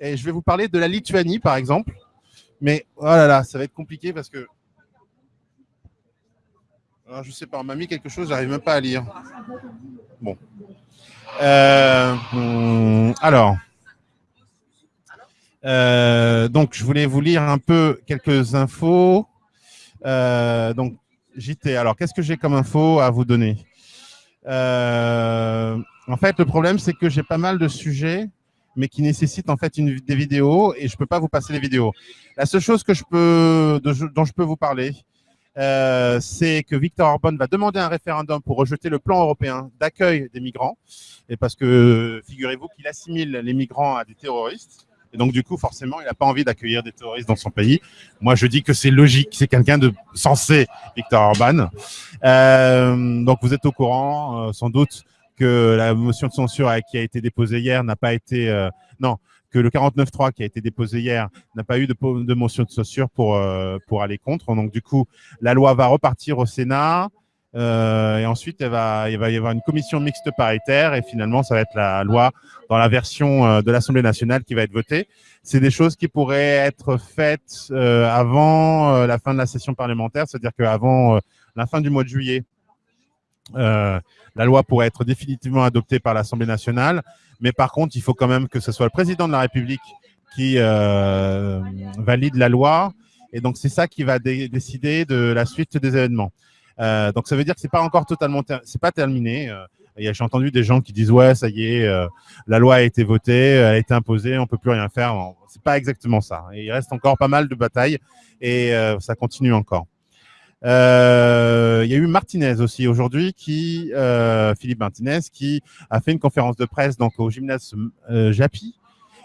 Et je vais vous parler de la Lituanie, par exemple. Mais oh là là, ça va être compliqué parce que. Alors, je sais pas, on m'a mis quelque chose, j'arrive même pas à lire. Bon. Euh, hmm, alors. Euh, donc, je voulais vous lire un peu quelques infos. Euh, donc, JT. Alors, qu'est-ce que j'ai comme info à vous donner? En fait, le problème, c'est que j'ai pas mal de sujets mais qui nécessitent en fait des vidéos et je ne peux pas vous passer les vidéos. La seule chose que je peux, dont je peux vous parler, euh, c'est que Victor Orban va demander un référendum pour rejeter le plan européen d'accueil des migrants, et parce que figurez-vous qu'il assimile les migrants à des terroristes. Et donc, du coup, forcément, il n'a pas envie d'accueillir des terroristes dans son pays. Moi, je dis que c'est logique. C'est quelqu'un de sensé, Victor Orban. Euh, donc, vous êtes au courant, euh, sans doute, que la motion de censure qui a été déposée hier n'a pas été... Euh, non, que le 49.3 qui a été déposé hier n'a pas eu de, motion de censure pour, euh, pour aller contre. Donc, du coup, la loi va repartir au Sénat. Euh, et ensuite, elle va, il va y avoir une commission mixte paritaire et finalement, ça va être la loi dans la version de l'Assemblée nationale qui va être votée. C'est des choses qui pourraient être faites avant la fin de la session parlementaire, c'est-à-dire qu'avant la fin du mois de juillet, la loi pourrait être définitivement adoptée par l'Assemblée nationale, mais par contre, il faut quand même que ce soit le président de la République qui euh, valide la loi, et donc c'est ça qui va décider de la suite des événements. Euh, donc ça veut dire que c'est pas encore totalement, c'est pas terminé. J'ai entendu des gens qui disent ouais, ça y est, la loi a été votée, elle a été imposée, on peut plus rien faire. C'est pas exactement ça. il reste encore pas mal de batailles et ça continue encore. Euh, il y a eu Martinez aussi aujourd'hui, qui euh, Philippe Martinez, qui a fait une conférence de presse donc au gymnase euh, Japi.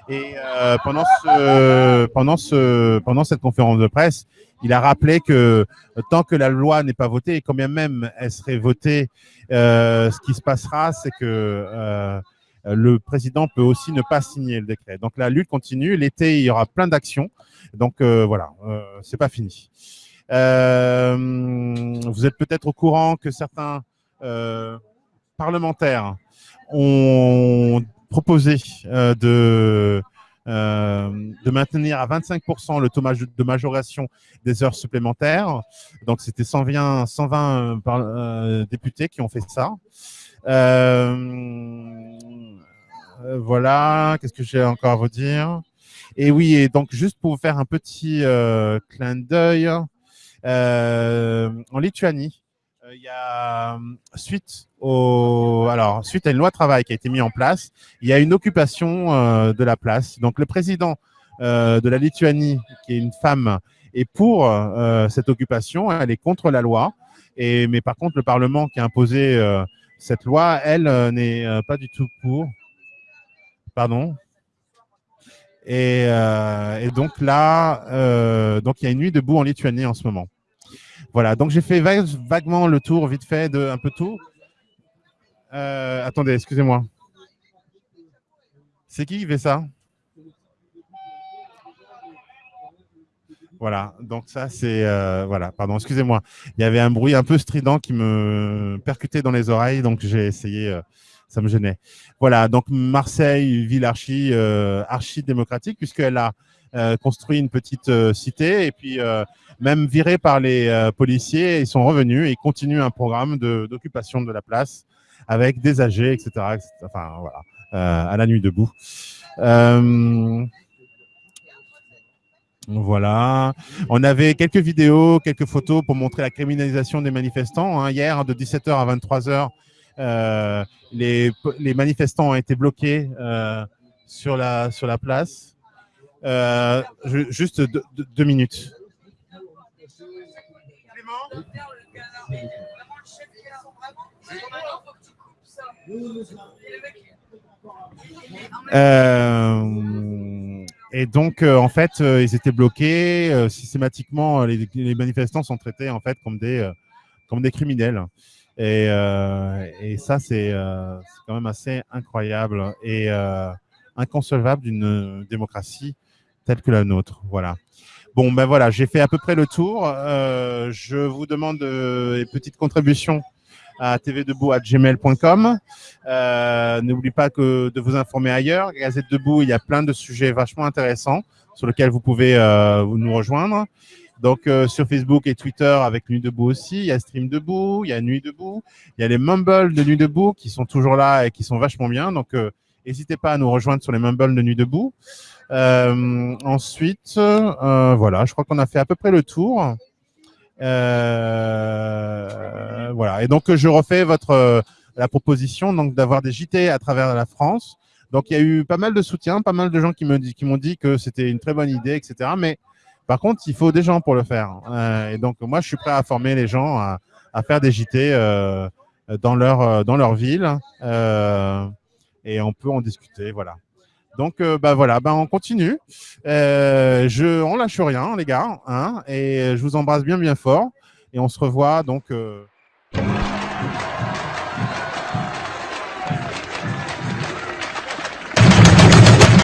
Et euh, pendant ce, pendant ce, pendant cette conférence de presse, il a rappelé que tant que la loi n'est pas votée, et quand bien même elle serait votée, euh, ce qui se passera, c'est que euh, le président peut aussi ne pas signer le décret. Donc la lutte continue. L'été, il y aura plein d'actions. Donc voilà, c'est pas fini. Euh, vous êtes peut-être au courant que certains euh, parlementaires ont proposé euh, de, de maintenir à 25% le taux de majoration des heures supplémentaires. Donc, c'était 120, 120 députés qui ont fait ça. voilà, qu'est-ce que j'ai encore à vous dire? Et oui, et donc juste pour vous faire un petit clin d'œil, euh, en Lituanie, euh, il y a suite au alors suite à une loi travail qui a été mise en place, il y a une occupation euh, de la place. Donc le président de la Lituanie, qui est une femme, est pour cette occupation. Elle est contre la loi. Et mais par contre, le Parlement qui a imposé cette loi, elle n'est pas du tout pour. Pardon. Et, et, donc là, donc il y a une nuit debout en Lituanie en ce moment. Voilà, donc j'ai fait vaguement le tour, vite fait, de un peu tout. Euh, attendez, excusez-moi. C'est qui qui fait ça? Voilà, donc ça c'est... Euh, voilà, pardon, excusez-moi. Il y avait un bruit un peu strident qui me percutait dans les oreilles, donc j'ai essayé, euh, ça me gênait. Voilà, donc Marseille, ville archi, archi démocratique, puisqu'elle a construit une petite cité, et puis même virés par les euh, policiers, ils sont revenus et continuent un programme d'occupation de, la place avec des âgés, etc. Enfin, voilà, euh, à la nuit debout. Euh, voilà. On avait quelques vidéos, quelques photos pour montrer la criminalisation des manifestants. Hein. Hier, de 17h à 23h, les, les, manifestants ont été bloqués sur, la, sur la place. juste deux minutes. Euh, et donc, euh, en fait, euh, ils étaient bloqués. systématiquement, les, manifestants sont traités en fait comme des, comme des criminels. Et, et ça, c'est quand même assez incroyable et inconcevable d'une démocratie telle que la nôtre. Voilà. Bon, ben voilà, j'ai fait à peu près le tour. Euh, je vous demande euh, une petite contribution à tvdebout.gmail.com. Euh, N'oubliez pas que de vous informer ailleurs. Gazette Debout, il y a plein de sujets vachement intéressants sur lesquels vous pouvez euh, nous rejoindre. Donc euh, sur Facebook et Twitter avec Nuit Debout aussi, il y a Stream Debout, il y a Nuit Debout, il y a les Mumble de Nuit Debout qui sont toujours là et qui sont vachement bien. Donc euh, n'hésitez pas à nous rejoindre sur les Mumble de Nuit Debout. Euh, ensuite, euh, voilà, je crois qu'on a fait à peu près le tour. Euh, voilà, et donc je refais votre la proposition donc d'avoir des JT à travers la France. Donc il y a eu pas mal de soutien, pas mal de gens qui me dit, qui m'ont dit que c'était une très bonne idée, etc. Mais par contre, il faut des gens pour le faire. Euh, et donc moi, je suis prêt à former les gens à, faire des JT euh, dans leur dans leur ville. Euh, et on peut en discuter, voilà. Donc, euh, bah voilà, bah on continue. Euh, je, on lâche rien, les gars, hein, et je vous embrasse bien, bien fort. Et on se revoit donc. Euh...